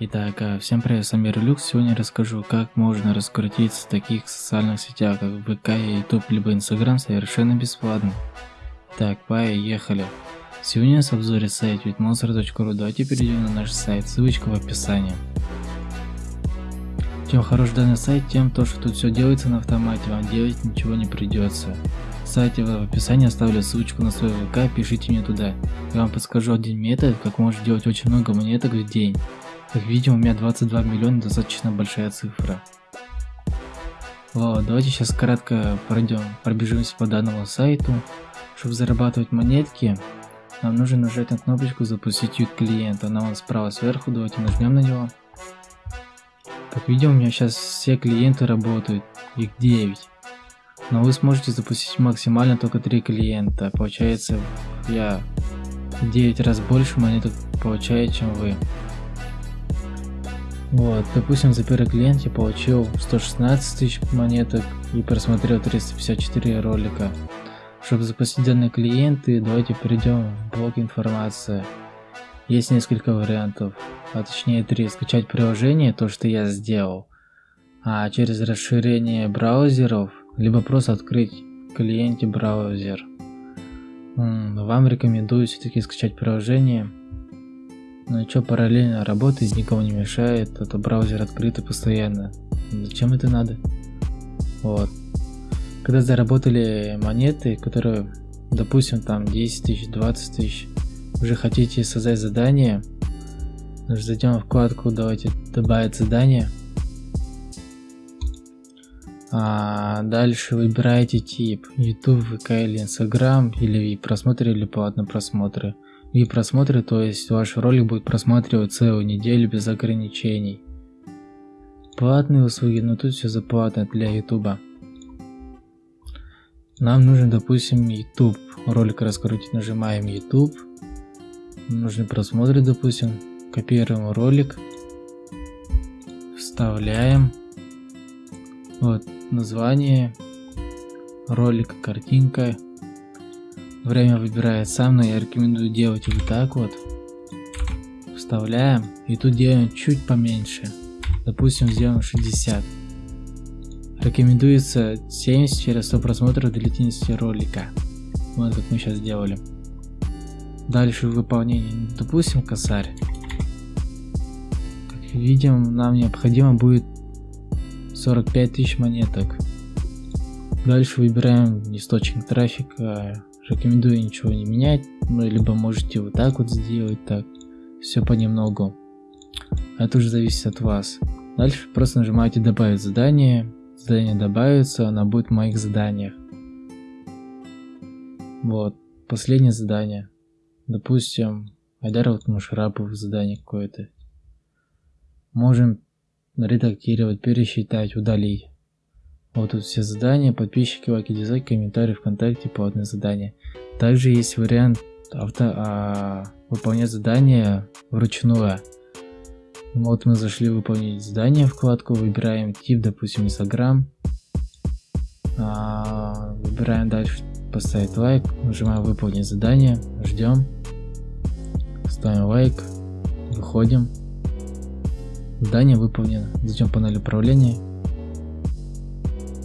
Итак, а, всем привет, с вами Релюкс. Сегодня я расскажу, как можно раскрутиться в таких социальных сетях, как ВК, YouTube, либо Инстаграм совершенно бесплатно. Так, поехали. Сегодня у в обзоре сайт witmonster.ru. Давайте перейдем на наш сайт, ссылочка в описании. Чем хорош данный сайт, тем то, что тут все делается на автомате, вам делать ничего не придется. В сайте в описании оставлю ссылочку на свой ВК, пишите мне туда. Я вам подскажу один метод, как можно делать очень много монеток в день. Как видим, у меня 22 миллиона, достаточно большая цифра. Вот, давайте сейчас кратко пройдем, пробежимся по данному сайту. Чтобы зарабатывать монетки, нам нужно нажать на кнопочку запустить ют клиента. Она вон справа сверху, давайте нажмем на него. Как видим, у меня сейчас все клиенты работают, их 9. Но вы сможете запустить максимально только 3 клиента. Получается, я 9 раз больше монеток получаю, чем вы. Вот, допустим, за первый клиент я получил 116 тысяч монеток и просмотрел 354 ролика. Чтобы запустить данные клиенты, давайте перейдем в блок информации. Есть несколько вариантов, а точнее три. Скачать приложение, то что я сделал, а через расширение браузеров, либо просто открыть клиенте браузер. Вам рекомендую все-таки скачать приложение ну что, параллельно работает, никому не мешает, это браузер открытый постоянно. Зачем это надо? Вот. Когда заработали монеты, которые, допустим, там 10 тысяч, 20 тысяч, уже хотите создать задание, зайдем в вкладку, давайте добавить задание. А дальше выбираете тип YouTube, ВК или Instagram, или просмотры, или платные просмотры и просмотры, то есть ваш ролик будет просматривать целую неделю без ограничений. Платные услуги, но тут все заплатно для YouTube. Нам нужен, допустим, YouTube. Ролик раскрутить, нажимаем YouTube. Нужны просмотры, допустим. Копируем ролик. Вставляем. Вот название ролика, картинка Время выбирает сам, но я рекомендую делать вот так вот. Вставляем. И тут делаем чуть поменьше. Допустим, сделаем 60. Рекомендуется 70 через 100 просмотров длительности ролика. Вот как мы сейчас сделали. Дальше выполнение. Допустим, косарь. Как видим, нам необходимо будет 45 тысяч монеток. Дальше выбираем источник трафика, Рекомендую ничего не менять, ну либо можете вот так вот сделать, так, все понемногу. Это уже зависит от вас. Дальше просто нажимаете добавить задание, задание добавится, она будет в моих заданиях. Вот, последнее задание. Допустим, Айдар вот Мушарапов задание какое-то. Можем редактировать, пересчитать, удалить. Вот тут все задания, подписчики, лайки, дизлайки, комментарии, ВКонтакте, платные задания. Также есть вариант авто, а, выполнять задание вручную. Вот мы зашли выполнить задание, вкладку, выбираем тип, допустим, Instagram. А, выбираем дальше поставить лайк, нажимаем выполнить задание, ждем. Ставим лайк, выходим. Задание выполнено. Зайдем в панель управления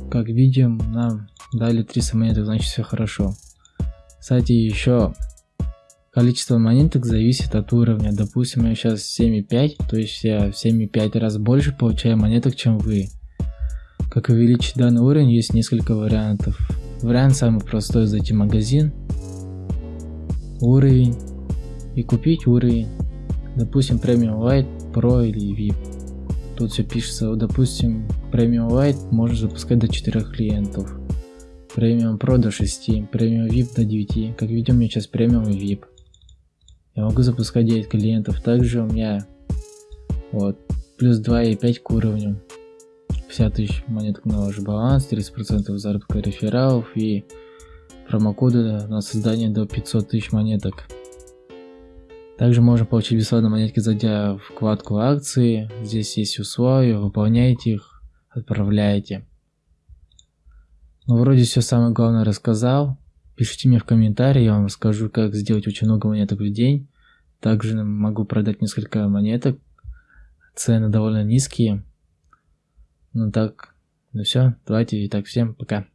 как видим, нам дали 300 монеток, значит все хорошо. Кстати, еще количество монеток зависит от уровня. Допустим, я сейчас 7,5, то есть я в 7,5 раз больше получаю монеток, чем вы. Как увеличить данный уровень, есть несколько вариантов. Вариант самый простой, зайти в магазин, уровень и купить уровень. Допустим, Premium White, Pro или VIP. Тут все пишется, допустим, Premium Lite можно запускать до 4 клиентов. Premium Pro до 6, Premium VIP до 9. Как видим, у меня сейчас Premium и VIP. Я могу запускать 9 клиентов. Также у меня вот плюс 2,5 к уровню. 50 тысяч монеток на ваш баланс, 30% заработка рефералов и промокоды на создание до 500 тысяч монеток. Также можно получить бесплатно монетки, зайдя в вкладку акции. Здесь есть условия, выполняйте их, отправляйте. Ну, вроде все самое главное рассказал. Пишите мне в комментарии, я вам расскажу, как сделать очень много монеток в день. Также могу продать несколько монеток. цены довольно низкие. Ну так, ну все, давайте, и так всем пока.